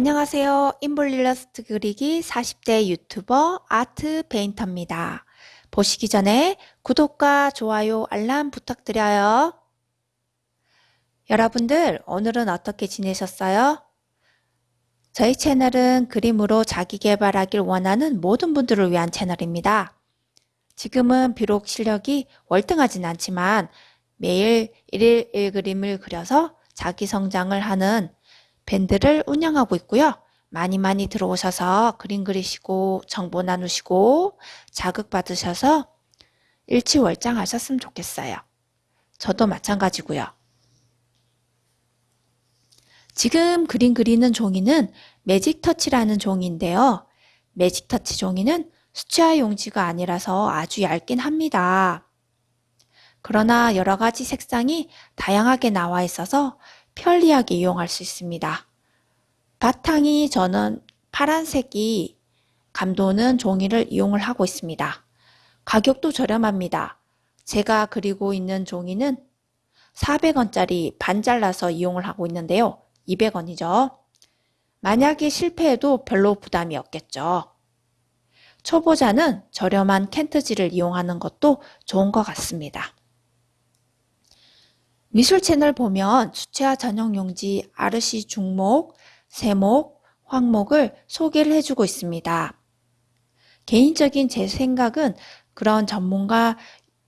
안녕하세요. 인볼 일러스트 그리기 40대 유튜버 아트 페인터입니다. 보시기 전에 구독과 좋아요, 알람 부탁드려요. 여러분들 오늘은 어떻게 지내셨어요? 저희 채널은 그림으로 자기 개발하길 원하는 모든 분들을 위한 채널입니다. 지금은 비록 실력이 월등하진 않지만 매일 1일 1그림을 그려서 자기 성장을 하는 밴드를 운영하고 있고요. 많이 많이 들어오셔서 그림 그리시고 정보 나누시고 자극 받으셔서 일치월장 하셨으면 좋겠어요. 저도 마찬가지고요. 지금 그림 그리는 종이는 매직 터치라는 종이인데요. 매직 터치 종이는 수채화 용지가 아니라서 아주 얇긴 합니다. 그러나 여러 가지 색상이 다양하게 나와 있어서 편리하게 이용할 수 있습니다. 바탕이 저는 파란색이 감도는 종이를 이용을 하고 있습니다. 가격도 저렴합니다. 제가 그리고 있는 종이는 400원짜리 반 잘라서 이용을 하고 있는데요. 200원이죠. 만약에 실패해도 별로 부담이 없겠죠. 초보자는 저렴한 캔트지를 이용하는 것도 좋은 것 같습니다. 미술 채널 보면 수채화 전용 용지 아르시 중목, 세목, 황목을 소개를 해주고 있습니다. 개인적인 제 생각은 그런 전문가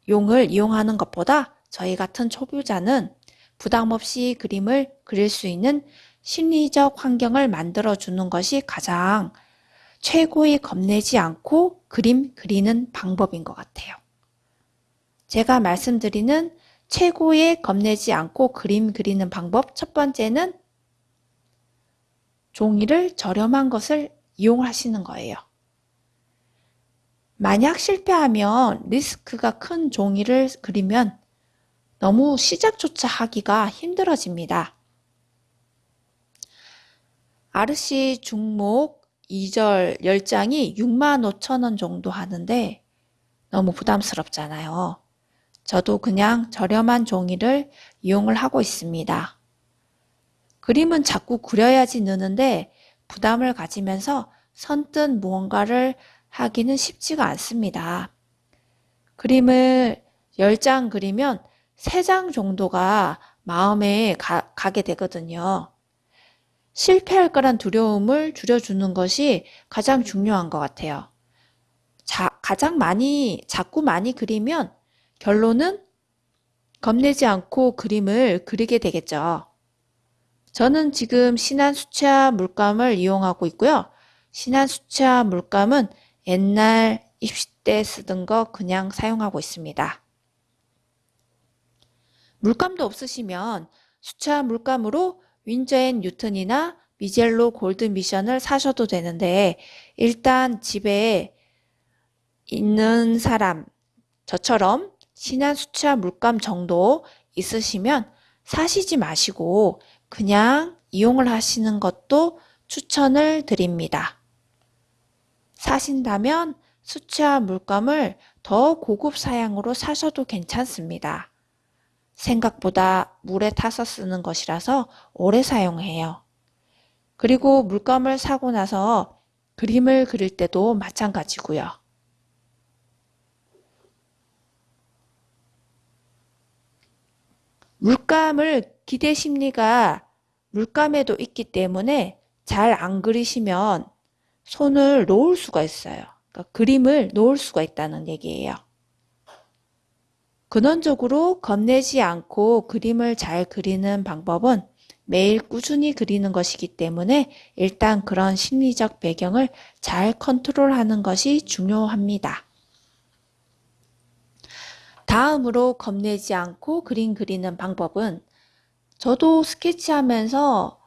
용을 이용하는 것보다 저희 같은 초보자는 부담 없이 그림을 그릴 수 있는 심리적 환경을 만들어 주는 것이 가장 최고의 겁내지 않고 그림 그리는 방법인 것 같아요. 제가 말씀드리는 최고의 겁내지 않고 그림 그리는 방법 첫 번째는 종이를 저렴한 것을 이용하시는 거예요. 만약 실패하면 리스크가 큰 종이를 그리면 너무 시작조차 하기가 힘들어집니다. 아르시 중목 2절 10장이 6만 5천 원 정도 하는데 너무 부담스럽잖아요. 저도 그냥 저렴한 종이를 이용을 하고 있습니다. 그림은 자꾸 그려야지 느는데 부담을 가지면서 선뜻 무언가를 하기는 쉽지가 않습니다. 그림을 10장 그리면 3장 정도가 마음에 가, 가게 되거든요. 실패할 거란 두려움을 줄여주는 것이 가장 중요한 것 같아요. 자, 가장 많이, 자꾸 많이 그리면 결론은 겁내지 않고 그림을 그리게 되겠죠. 저는 지금 신한 수채화 물감을 이용하고 있고요. 신한 수채화 물감은 옛날 입시 때 쓰던 거 그냥 사용하고 있습니다. 물감도 없으시면 수채화 물감으로 Winsor & Newton이나 Mijello Gold Mission을 사셔도 되는데 일단 집에 있는 사람 저처럼 신한 수채화 물감 정도 있으시면 사시지 마시고 그냥 이용을 하시는 것도 추천을 드립니다. 사신다면 수채화 물감을 더 고급 사양으로 사셔도 괜찮습니다. 생각보다 물에 타서 쓰는 것이라서 오래 사용해요. 그리고 물감을 사고 나서 그림을 그릴 때도 마찬가지고요. 물감을 기대 심리가 물감에도 있기 때문에 잘 안 그리시면 손을 놓을 수가 있어요. 그러니까 그림을 놓을 수가 있다는 얘기예요. 근원적으로 겁내지 않고 그림을 잘 그리는 방법은 매일 꾸준히 그리는 것이기 때문에 일단 그런 심리적 배경을 잘 컨트롤하는 것이 중요합니다. 다음으로 겁내지 않고 그림 그리는 방법은 저도 스케치하면서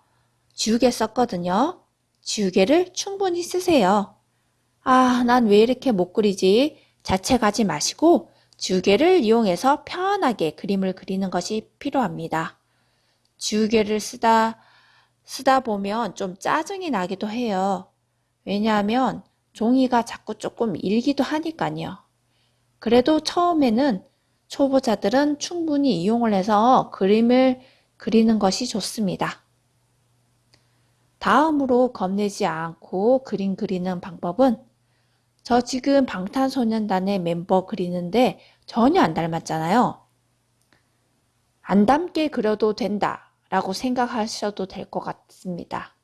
지우개 썼거든요. 지우개를 충분히 쓰세요. 아, 난 왜 이렇게 못 그리지? 자책하지 마시고 지우개를 이용해서 편하게 그림을 그리는 것이 필요합니다. 지우개를 쓰다, 쓰다 보면 좀 짜증이 나기도 해요. 왜냐하면 종이가 자꾸 조금 일기도 하니까요. 그래도 처음에는 초보자들은 충분히 이용을 해서 그림을 그리는 것이 좋습니다. 다음으로 겁내지 않고 그림 그리는 방법은 저 지금 방탄소년단의 멤버 그리는데 전혀 안 닮았잖아요. 안 닮게 그려도 된다 라고 생각하셔도 될 것 같습니다.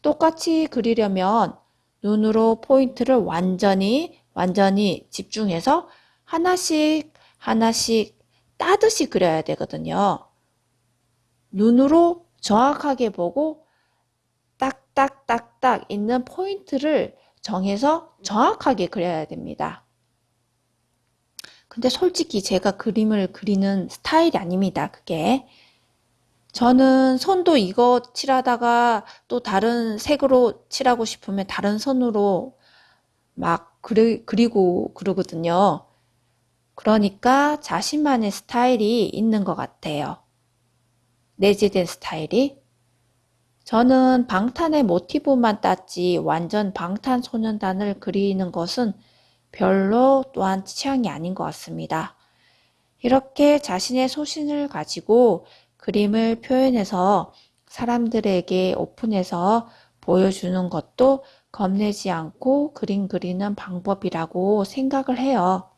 똑같이 그리려면 눈으로 포인트를 완전히 완전히 집중해서 하나씩 하나씩 따듯이 그려야 되거든요. 눈으로 정확하게 보고 딱딱딱딱 있는 포인트를 정해서 정확하게 그려야 됩니다. 근데 솔직히 제가 그림을 그리는 스타일이 아닙니다. 그게. 저는 손도 이거 칠하다가 또 다른 색으로 칠하고 싶으면 다른 손으로 막 그리, 그리고 그러거든요. 그러니까 자신만의 스타일이 있는 것 같아요. 내재된 스타일이. 저는 방탄의 모티브만 땄지 완전 방탄소년단을 그리는 것은 별로 또한 취향이 아닌 것 같습니다. 이렇게 자신의 소신을 가지고 그림을 표현해서 사람들에게 오픈해서 보여주는 것도 겁내지 않고 그림 그리는 방법이라고 생각을 해요.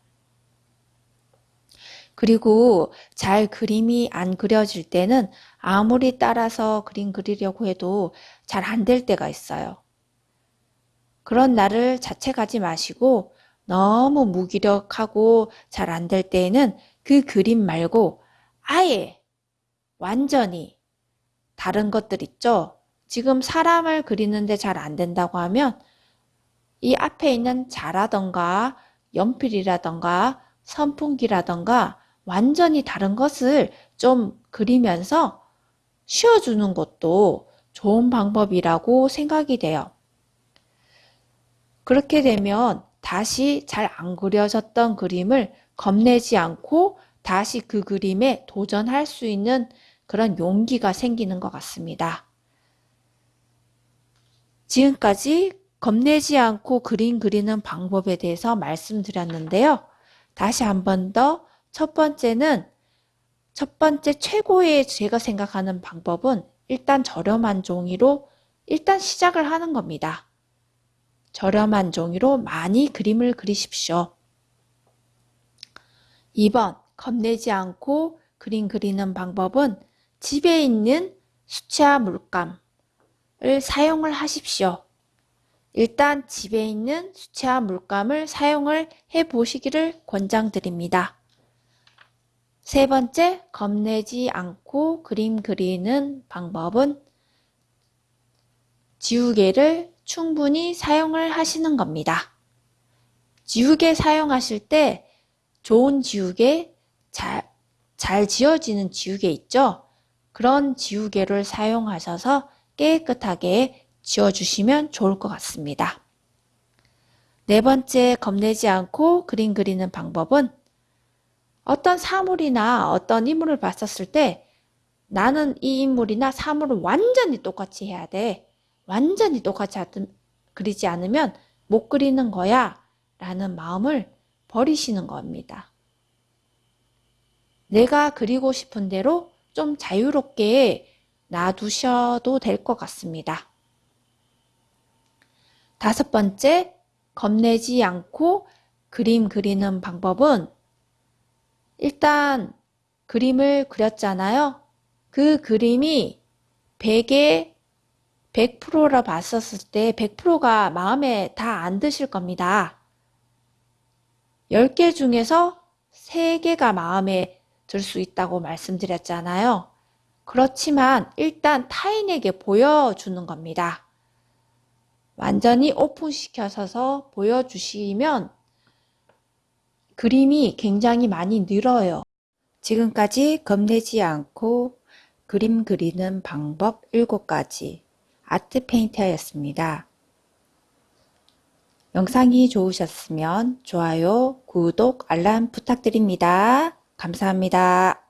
그리고 잘 그림이 안 그려질 때는 아무리 따라서 그림 그리려고 해도 잘 안 될 때가 있어요. 그런 날을 자책하지 마시고 너무 무기력하고 잘 안 될 때에는 그 그림 말고 아예 완전히 다른 것들 있죠. 지금 사람을 그리는데 잘 안 된다고 하면 이 앞에 있는 자라던가 연필이라던가 선풍기라던가 완전히 다른 것을 좀 그리면서 쉬어주는 것도 좋은 방법이라고 생각이 돼요. 그렇게 되면 다시 잘 안 그려졌던 그림을 겁내지 않고 다시 그 그림에 도전할 수 있는 그런 용기가 생기는 것 같습니다. 지금까지 겁내지 않고 그림 그리는 방법에 대해서 말씀드렸는데요. 다시 한 번 더 첫 번째는 첫 번째 최고의 제가 생각하는 방법은 일단 저렴한 종이로 일단 시작을 하는 겁니다. 저렴한 종이로 많이 그림을 그리십시오. 2번 겁내지 않고 그림 그리는 방법은 집에 있는 수채화 물감을 사용을 하십시오. 일단 집에 있는 수채화 물감을 사용을 해 보시기를 권장드립니다. 세 번째, 겁내지 않고 그림 그리는 방법은 지우개를 충분히 사용을 하시는 겁니다. 지우개 사용하실 때 좋은 지우개, 잘, 잘 지워지는 지우개 있죠? 그런 지우개를 사용하셔서 깨끗하게 지워주시면 좋을 것 같습니다. 네 번째, 겁내지 않고 그림 그리는 방법은 어떤 사물이나 어떤 인물을 봤었을 때 나는 이 인물이나 사물을 완전히 똑같이 해야 돼. 완전히 똑같이 그리지 않으면 못 그리는 거야. 라는 마음을 버리시는 겁니다. 내가 그리고 싶은 대로 좀 자유롭게 놔두셔도 될 것 같습니다. 다섯 번째, 겁내지 않고 그림 그리는 방법은 일단 그림을 그렸잖아요. 그 그림이 100에 100%라 봤었을 때 100%가 마음에 다 안 드실 겁니다. 10개 중에서 3개가 마음에 들 수 있다고 말씀드렸잖아요. 그렇지만 일단 타인에게 보여주는 겁니다. 완전히 오픈시켜서 보여주시면 그림이 굉장히 많이 늘어요. 지금까지 겁내지 않고 그림 그리는 방법 7가지 아트 페인터였습니다. 영상이 좋으셨으면 좋아요, 구독, 알람 부탁드립니다. 감사합니다.